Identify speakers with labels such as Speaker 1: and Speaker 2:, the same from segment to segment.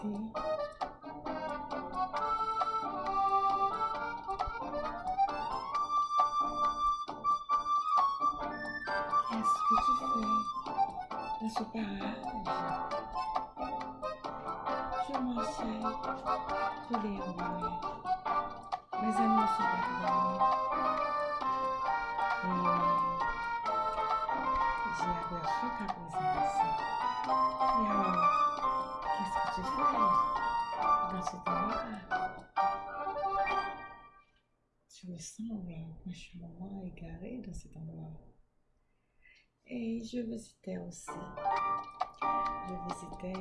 Speaker 1: Qu'est-ce que tu fais dans ce parage? Je m'enseigne, je envoie. Mes amis sont pas Et j'ai aperçu ta présence. Et tu fais dans cet endroit? Tu me sembles franchement égaré dans cet endroit. Et je visitais aussi. Je visitais, je,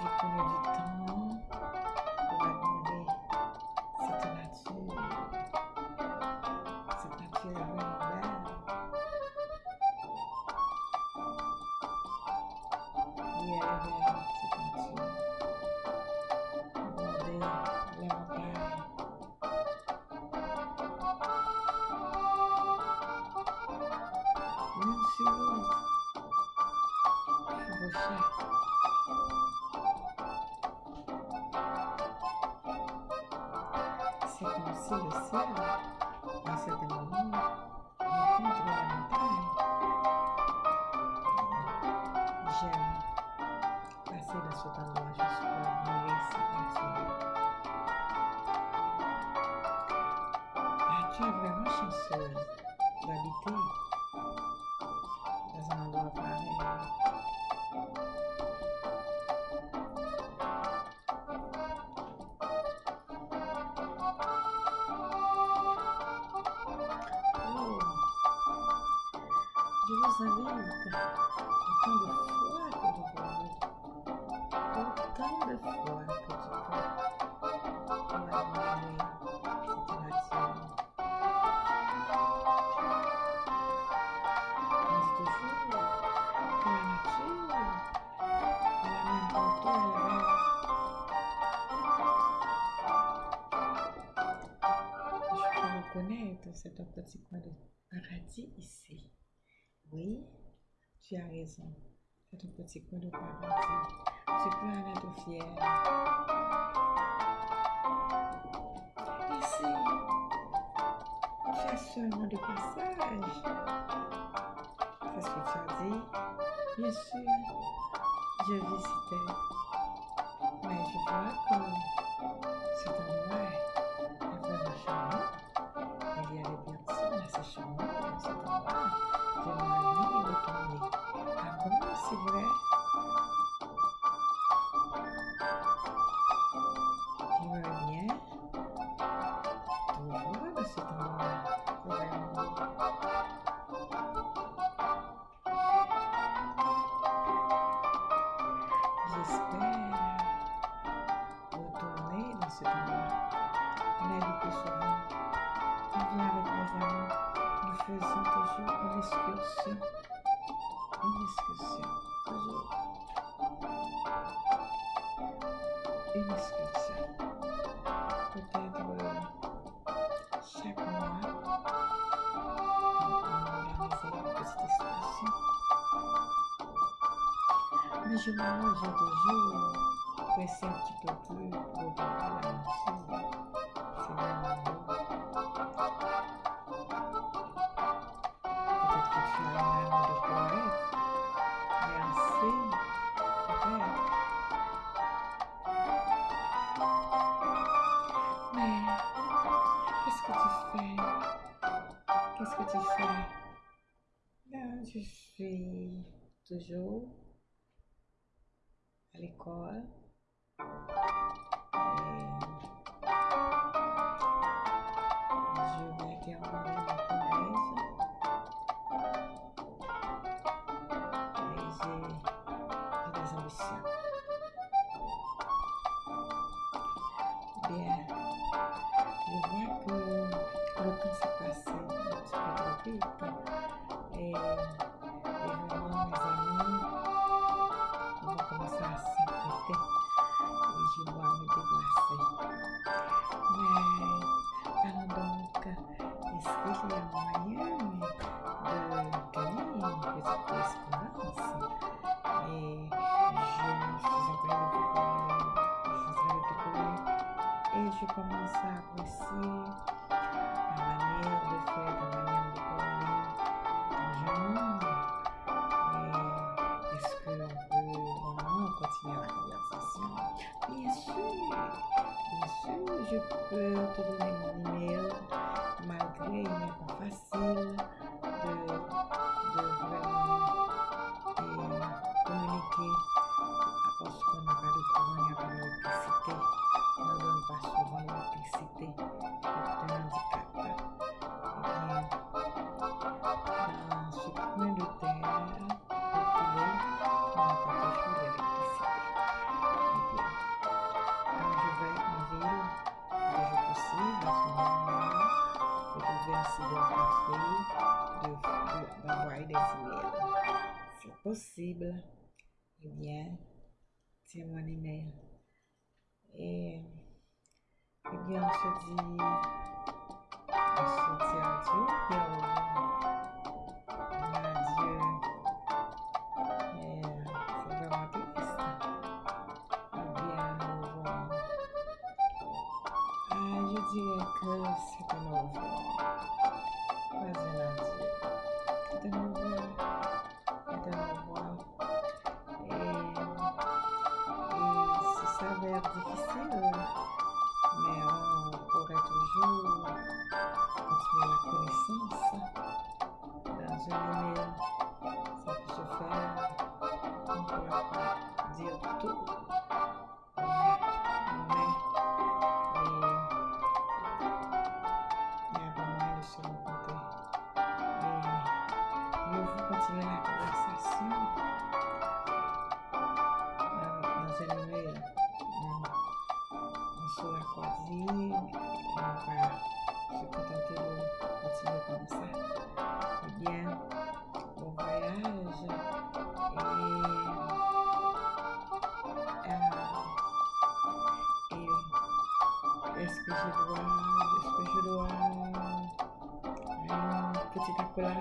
Speaker 1: je du temps Si le ciel, à cet moment, rencontre la montagne. J'aime passer dans cet endroit pour admirer cette nature. Tu es vraiment chanceuse d'habiter dans un endroit pareil. Invite autant de fois que vous voulez, autant de fois que tu peux peux un petit de paradis ici. Oui, tu as raison. C'est un petit coin de paradis. Tu peux en être fier. Ici, tu es seulement de passage. C'est ce que tu as dit. Bien sûr, je visitais. Mais je vois que cet endroit est vraiment charmant. Il y a des personnes assez charmantes toujours une excursion. Une excursion. Toujours. Une excursion. Peut-être euh, chaque mois, on on organiser une petite excursion. Mais je m'arrange toujours pour essayer un je suis toujours à l'école? Euh, je vais terminer le collège. Et j'ai des ambitions. Bien, je vois que le temps s'est passé. 诶，你好，美美。tudo na minha mesmo. Magrinha, com facinho. Si essayons d'entrer, d'envoyer de, de, des emails. C'est possible. Eh bien, c'est mon email. Et, eh bien, on se dit, on se dit adieu, mais adieu. Eh, c'est vraiment triste. Eh bien, au revoir. Ah, je dirais que c'est un au. Saco de ferro, um porta-dedo. espejo do ano, espejo do ano, em particular.